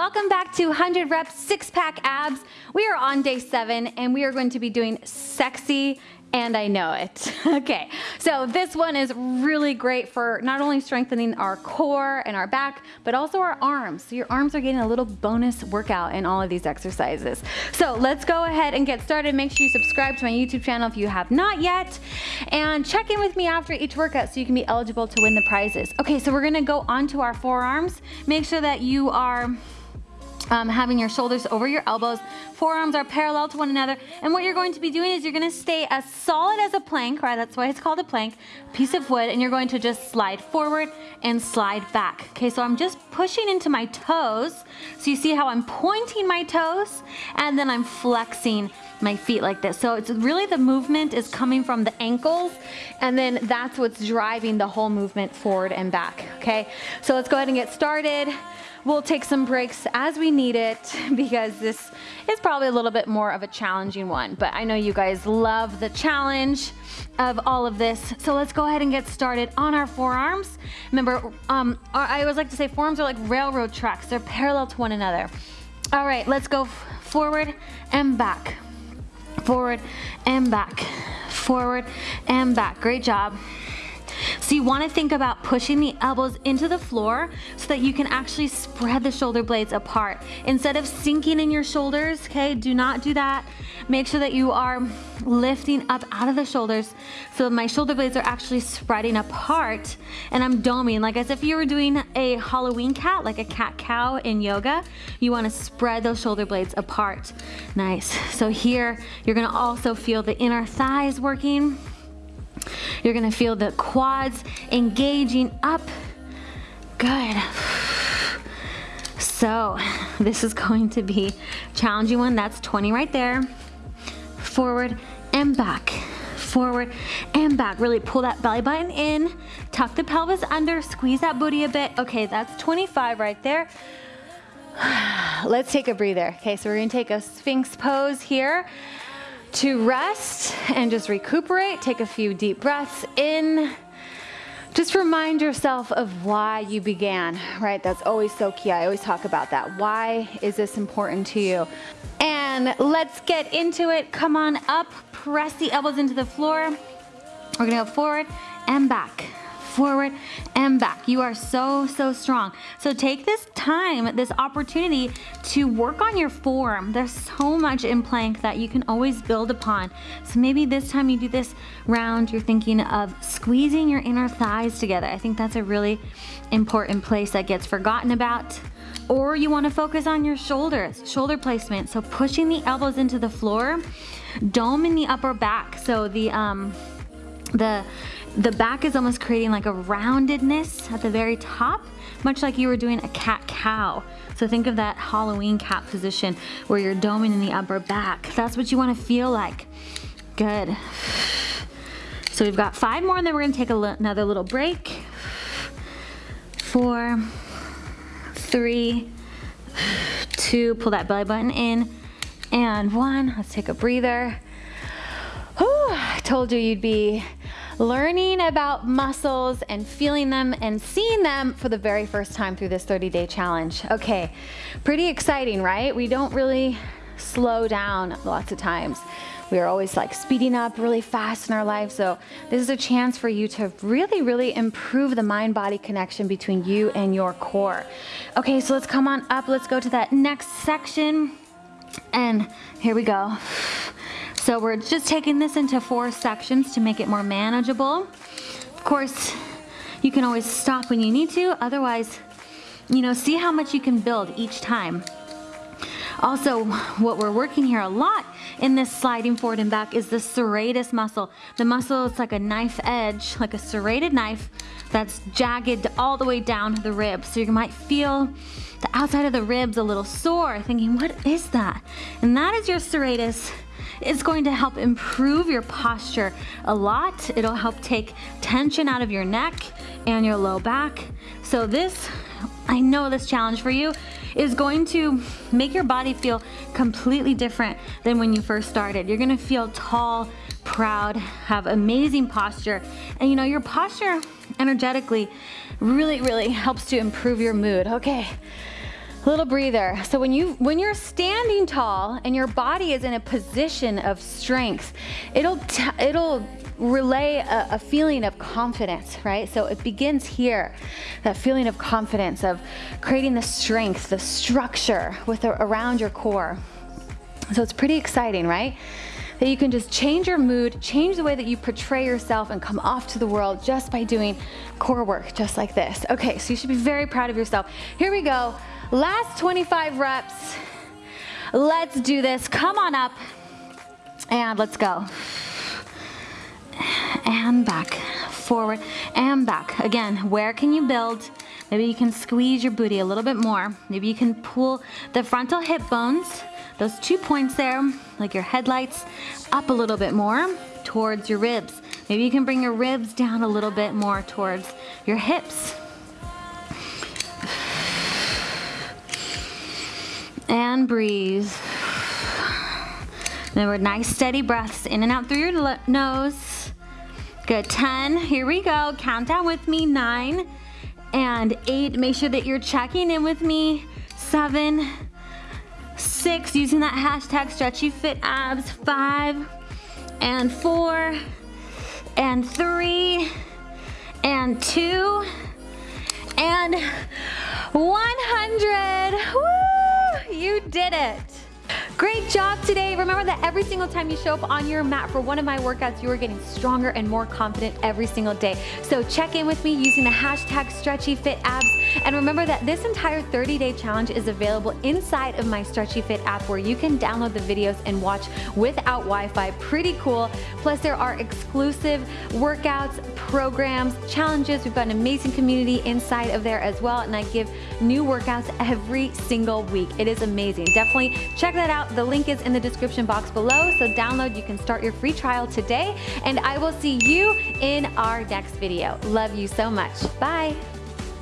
welcome back to 100 reps six pack abs. We are on day seven and we are going to be doing sexy and I know it. okay, so this one is really great for not only strengthening our core and our back, but also our arms. So your arms are getting a little bonus workout in all of these exercises. So let's go ahead and get started. Make sure you subscribe to my YouTube channel if you have not yet, and check in with me after each workout so you can be eligible to win the prizes. Okay, so we're gonna go onto our forearms. Make sure that you are um, having your shoulders over your elbows. Forearms are parallel to one another. And what you're going to be doing is you're gonna stay as solid as a plank, right? That's why it's called a plank, piece of wood, and you're going to just slide forward and slide back. Okay, so I'm just pushing into my toes. So you see how I'm pointing my toes and then I'm flexing my feet like this. So it's really the movement is coming from the ankles and then that's what's driving the whole movement forward and back, okay? So let's go ahead and get started. We'll take some breaks as we need it because this is probably a little bit more of a challenging one, but I know you guys love the challenge of all of this. So let's go ahead and get started on our forearms. Remember, um, I always like to say forearms are like railroad tracks. They're parallel to one another. All right, let's go forward and back, forward and back, forward and back. Great job. So you wanna think about pushing the elbows into the floor so that you can actually spread the shoulder blades apart. Instead of sinking in your shoulders, okay, do not do that. Make sure that you are lifting up out of the shoulders so my shoulder blades are actually spreading apart and I'm doming, like as if you were doing a Halloween cat, like a cat-cow in yoga. You wanna spread those shoulder blades apart. Nice. So here, you're gonna also feel the inner thighs working. You're gonna feel the quads engaging up. Good. So this is going to be challenging one. That's 20 right there. Forward and back. Forward and back. Really pull that belly button in. Tuck the pelvis under. Squeeze that booty a bit. Okay, that's 25 right there. Let's take a breather. Okay, so we're gonna take a Sphinx pose here to rest and just recuperate. Take a few deep breaths in. Just remind yourself of why you began, right? That's always so key. I always talk about that. Why is this important to you? And let's get into it. Come on up, press the elbows into the floor. We're gonna go forward and back forward and back. You are so, so strong. So take this time, this opportunity to work on your form. There's so much in plank that you can always build upon. So maybe this time you do this round, you're thinking of squeezing your inner thighs together. I think that's a really important place that gets forgotten about or you wanna focus on your shoulders, shoulder placement. So pushing the elbows into the floor, dome in the upper back. So the, um, the the back is almost creating like a roundedness at the very top, much like you were doing a cat-cow. So think of that Halloween cat position where you're doming in the upper back. That's what you wanna feel like. Good. So we've got five more and then we're gonna take another little break. Four, three, two, pull that belly button in, and one. Let's take a breather. Whew, I told you you'd be learning about muscles and feeling them and seeing them for the very first time through this 30 day challenge. Okay, pretty exciting, right? We don't really slow down lots of times. We are always like speeding up really fast in our life. So this is a chance for you to really, really improve the mind body connection between you and your core. Okay, so let's come on up. Let's go to that next section. And here we go. So we're just taking this into four sections to make it more manageable. Of course, you can always stop when you need to. Otherwise, you know, see how much you can build each time. Also, what we're working here a lot in this sliding forward and back is the serratus muscle. The muscle is like a knife edge, like a serrated knife that's jagged all the way down the ribs. So you might feel the outside of the ribs a little sore, thinking, what is that? And that is your serratus it's going to help improve your posture a lot. It'll help take tension out of your neck and your low back. So this, I know this challenge for you is going to make your body feel completely different than when you first started. You're gonna feel tall, proud, have amazing posture. And you know, your posture energetically really, really helps to improve your mood. Okay, little breather. So when you when you're standing tall and your body is in a position of strength, it'll it'll relay a, a, feeling of confidence, right? So it begins here, that feeling of confidence of creating the strength, the structure with around your core. So it's pretty exciting, right? That you can just change your mood, change the way that you portray yourself and come off to the world just by doing core work, just like this. Okay, so you should be very proud of yourself. Here we go. Last 25 reps. Let's do this. Come on up and let's go. And back, forward and back. Again, where can you build? Maybe you can squeeze your booty a little bit more. Maybe you can pull the frontal hip bones, those two points there, like your headlights, up a little bit more towards your ribs. Maybe you can bring your ribs down a little bit more towards your hips. And breathe. Remember, nice steady breaths in and out through your nose. Good, 10, here we go. Count down with me, nine and eight. Make sure that you're checking in with me. Seven, six, using that hashtag stretchy fit abs. Five, and four, and three, and two, and 100. Woo! You did it. Great job today. Remember that every single time you show up on your mat for one of my workouts, you are getting stronger and more confident every single day. So check in with me using the hashtag StretchyFitAbs. And remember that this entire 30-day challenge is available inside of my Stretchy Fit app where you can download the videos and watch without Wi-Fi. Pretty cool. Plus there are exclusive workouts, programs, challenges. We've got an amazing community inside of there as well. And I give new workouts every single week. It is amazing. Definitely check that out. The link is in the description box below, so download. You can start your free trial today, and I will see you in our next video. Love you so much. Bye.